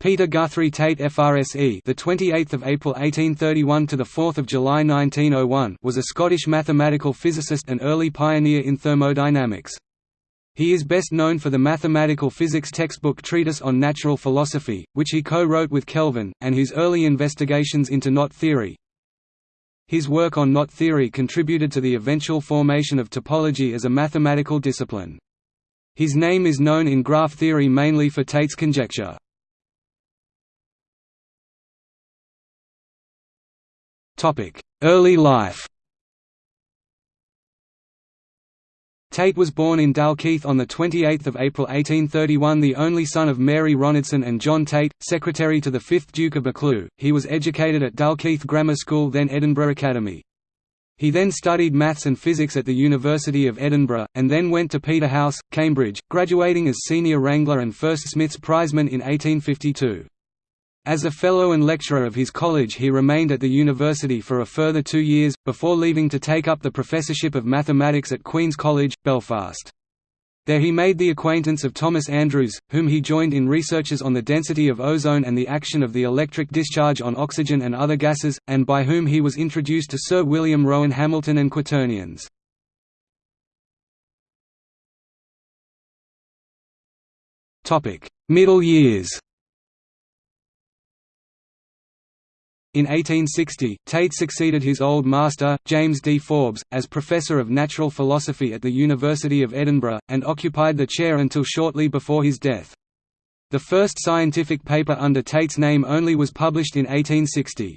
Peter Guthrie Tait FRSE the 28th of April 1831 to the 4th of July 1901 was a Scottish mathematical physicist and early pioneer in thermodynamics. He is best known for the mathematical physics textbook Treatise on Natural Philosophy, which he co-wrote with Kelvin, and his early investigations into knot theory. His work on knot theory contributed to the eventual formation of topology as a mathematical discipline. His name is known in graph theory mainly for Tait's conjecture. Early life Tait was born in Dalkeith on 28 April 1831 the only son of Mary Ronaldson and John Tait, secretary to the 5th Duke of Buccleuch. He was educated at Dalkeith Grammar School then Edinburgh Academy. He then studied maths and physics at the University of Edinburgh, and then went to Peterhouse, Cambridge, graduating as senior wrangler and first Smith's Prizeman in 1852. As a fellow and lecturer of his college he remained at the university for a further two years, before leaving to take up the Professorship of Mathematics at Queen's College, Belfast. There he made the acquaintance of Thomas Andrews, whom he joined in researches on the density of ozone and the action of the electric discharge on oxygen and other gases, and by whom he was introduced to Sir William Rowan Hamilton and quaternions. Middle years In 1860, Tait succeeded his old master, James D. Forbes, as Professor of Natural Philosophy at the University of Edinburgh, and occupied the chair until shortly before his death. The first scientific paper under Tait's name only was published in 1860.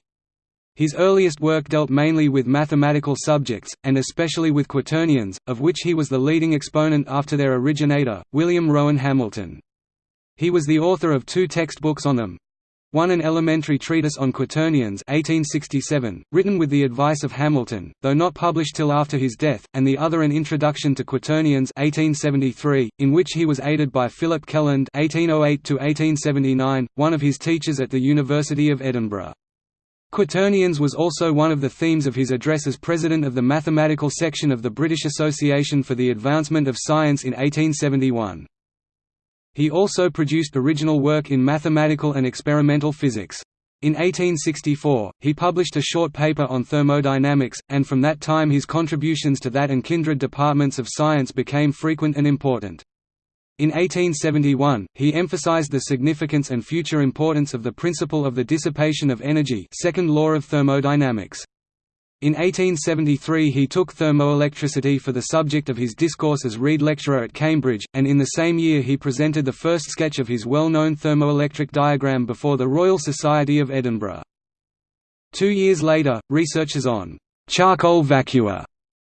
His earliest work dealt mainly with mathematical subjects, and especially with quaternions, of which he was the leading exponent after their originator, William Rowan Hamilton. He was the author of two textbooks on them, one an elementary treatise on quaternions 1867, written with the advice of Hamilton, though not published till after his death, and the other an introduction to quaternions 1873, in which he was aided by Philip Kelland 1808 one of his teachers at the University of Edinburgh. Quaternions was also one of the themes of his address as president of the mathematical section of the British Association for the Advancement of Science in 1871. He also produced original work in mathematical and experimental physics. In 1864, he published a short paper on thermodynamics, and from that time his contributions to that and kindred departments of science became frequent and important. In 1871, he emphasized the significance and future importance of the principle of the dissipation of energy second law of thermodynamics. In 1873 he took thermoelectricity for the subject of his discourse as Reid Lecturer at Cambridge, and in the same year he presented the first sketch of his well-known thermoelectric diagram before the Royal Society of Edinburgh. Two years later, researches on «charcoal vacua»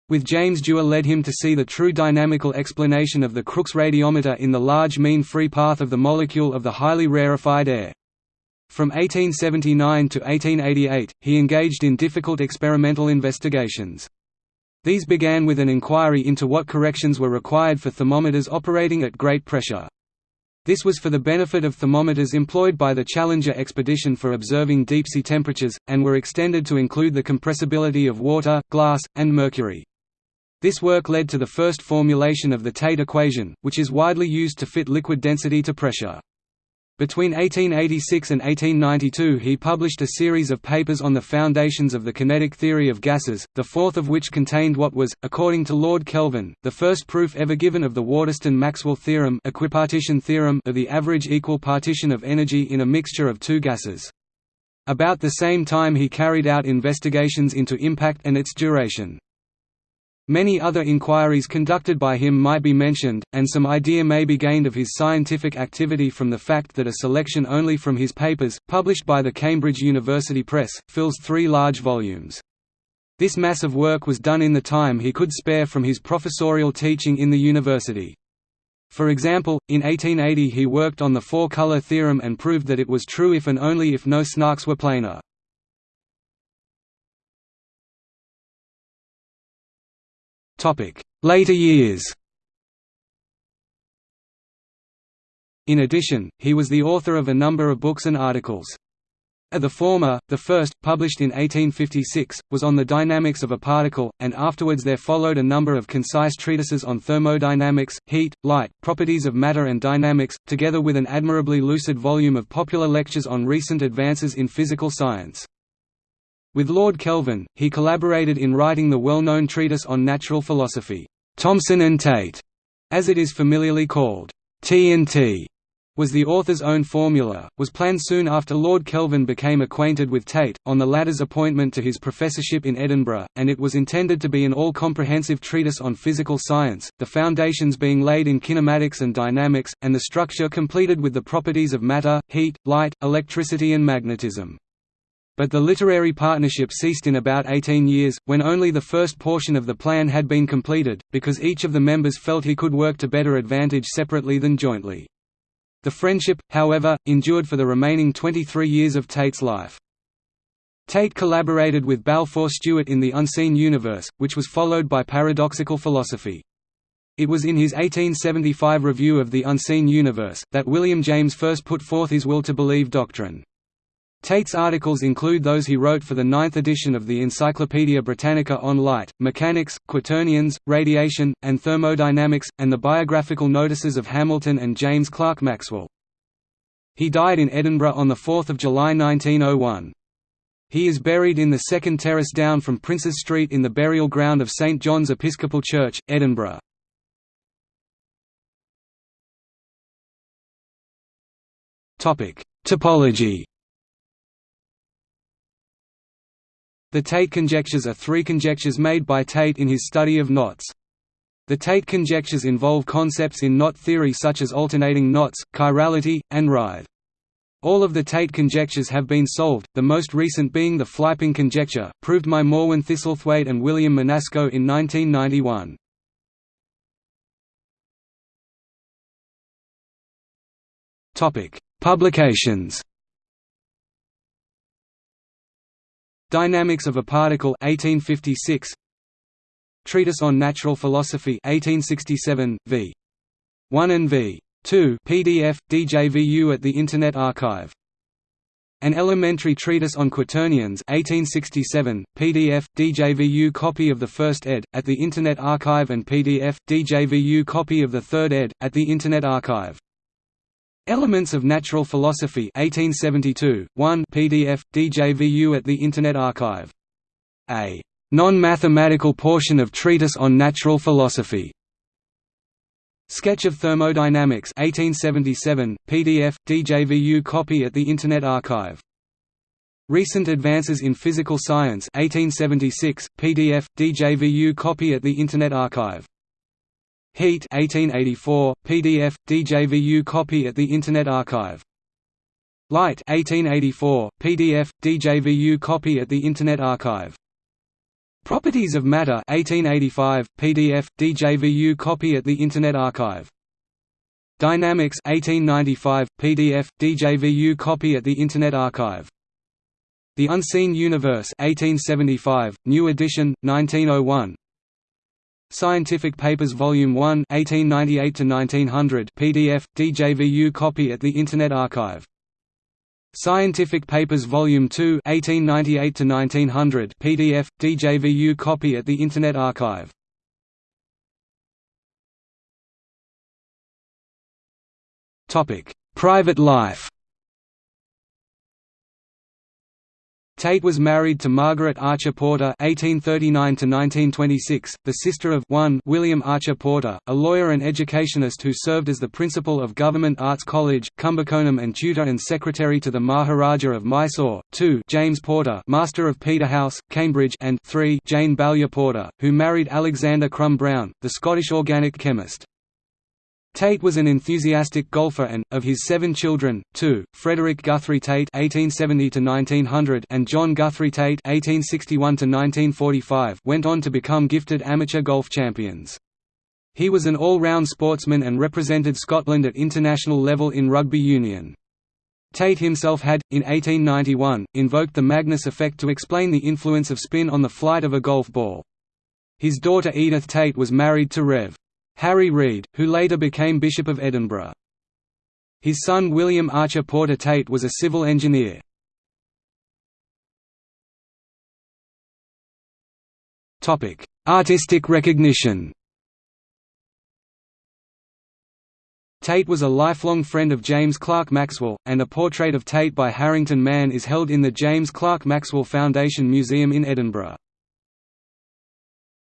with James Dewar led him to see the true dynamical explanation of the Crookes radiometer in the large mean free path of the molecule of the highly rarefied air. From 1879 to 1888, he engaged in difficult experimental investigations. These began with an inquiry into what corrections were required for thermometers operating at great pressure. This was for the benefit of thermometers employed by the Challenger expedition for observing deep-sea temperatures, and were extended to include the compressibility of water, glass, and mercury. This work led to the first formulation of the Tait equation, which is widely used to fit liquid density to pressure. Between 1886 and 1892 he published a series of papers on the foundations of the kinetic theory of gases, the fourth of which contained what was, according to Lord Kelvin, the first proof ever given of the Waterston-Maxwell theorem, equipartition theorem of the average equal partition of energy in a mixture of two gases. About the same time he carried out investigations into impact and its duration. Many other inquiries conducted by him might be mentioned, and some idea may be gained of his scientific activity from the fact that a selection only from his papers, published by the Cambridge University Press, fills three large volumes. This mass of work was done in the time he could spare from his professorial teaching in the university. For example, in 1880 he worked on the four-color theorem and proved that it was true if and only if no snarks were planar. Later years In addition, he was the author of a number of books and articles. Uh, the former, the first, published in 1856, was on the dynamics of a particle, and afterwards there followed a number of concise treatises on thermodynamics, heat, light, properties of matter and dynamics, together with an admirably lucid volume of popular lectures on recent advances in physical science. With Lord Kelvin, he collaborated in writing the well-known treatise on natural philosophy, Thomson and Tait, as it is familiarly called, T&T was the author's own formula, was planned soon after Lord Kelvin became acquainted with Tait, on the latter's appointment to his professorship in Edinburgh, and it was intended to be an all-comprehensive treatise on physical science, the foundations being laid in kinematics and dynamics, and the structure completed with the properties of matter, heat, light, electricity and magnetism. But the literary partnership ceased in about 18 years, when only the first portion of the plan had been completed, because each of the members felt he could work to better advantage separately than jointly. The friendship, however, endured for the remaining 23 years of Tait's life. Tait collaborated with Balfour Stewart in The Unseen Universe, which was followed by Paradoxical Philosophy. It was in his 1875 review of The Unseen Universe, that William James first put forth his will to believe doctrine. Tait's articles include those he wrote for the ninth edition of the Encyclopaedia Britannica on light, mechanics, quaternions, radiation, and thermodynamics, and the biographical notices of Hamilton and James Clerk Maxwell. He died in Edinburgh on 4 July 1901. He is buried in the second terrace down from Princes Street in the burial ground of St John's Episcopal Church, Edinburgh. Topology The Tait conjectures are three conjectures made by Tait in his study of knots. The Tait conjectures involve concepts in knot theory such as alternating knots, chirality, and writhe. All of the Tait conjectures have been solved, the most recent being the Flyping conjecture, proved by Morwen Thistlethwaite and William Menasco in 1991. Publications Dynamics of a Particle 1856 Treatise on Natural Philosophy 1867 v. 1 and v. 2 PDF DJVU at the Internet Archive. An Elementary Treatise on Quaternions 1867 PDF DJVU copy of the first ed. at the Internet Archive and PDF DJVU copy of the third ed. at the Internet Archive Elements of Natural Philosophy 1872, 1 PDF, DJVU at the Internet Archive. A non-mathematical portion of Treatise on Natural Philosophy. Sketch of Thermodynamics 1877, PDF, DJVU copy at the Internet Archive. Recent Advances in Physical Science 1876, PDF, DJVU copy at the Internet Archive. Heat 1884, PDF, DJVU copy at the Internet Archive. Light 1884, PDF, DJVU copy at the Internet Archive. Properties of Matter 1885, PDF, DJVU copy at the Internet Archive. Dynamics 1895, PDF, DJVU copy at the Internet Archive. The Unseen Universe 1875, new edition, 1901 Scientific Papers Volume 1 1898–1900 PDF, DJVU copy at the Internet Archive. Scientific Papers Volume 2 1898–1900 PDF, DJVU copy at the Internet Archive. Private life Tait was married to Margaret Archer Porter (1839–1926), the sister of 1 William Archer Porter, a lawyer and educationist who served as the principal of Government Arts College, Kumbakonam, and tutor and secretary to the Maharaja of Mysore. 2 James Porter, Master of Peterhouse, Cambridge, and 3 Jane Balliol Porter, who married Alexander Crum Brown, the Scottish organic chemist. Tait was an enthusiastic golfer and, of his seven children, two, Frederick Guthrie Tait (1870–1900) and John Guthrie Tait (1861–1945) went on to become gifted amateur golf champions. He was an all-round sportsman and represented Scotland at international level in rugby union. Tait himself had, in 1891, invoked the Magnus effect to explain the influence of spin on the flight of a golf ball. His daughter Edith Tait was married to Rev. Harry Reid, who later became Bishop of Edinburgh. His son William Archer Porter Tait was a civil engineer. Artistic recognition Tait was a lifelong friend of James Clerk Maxwell, and a portrait of Tait by Harrington Mann is held in the James Clerk Maxwell Foundation Museum in Edinburgh.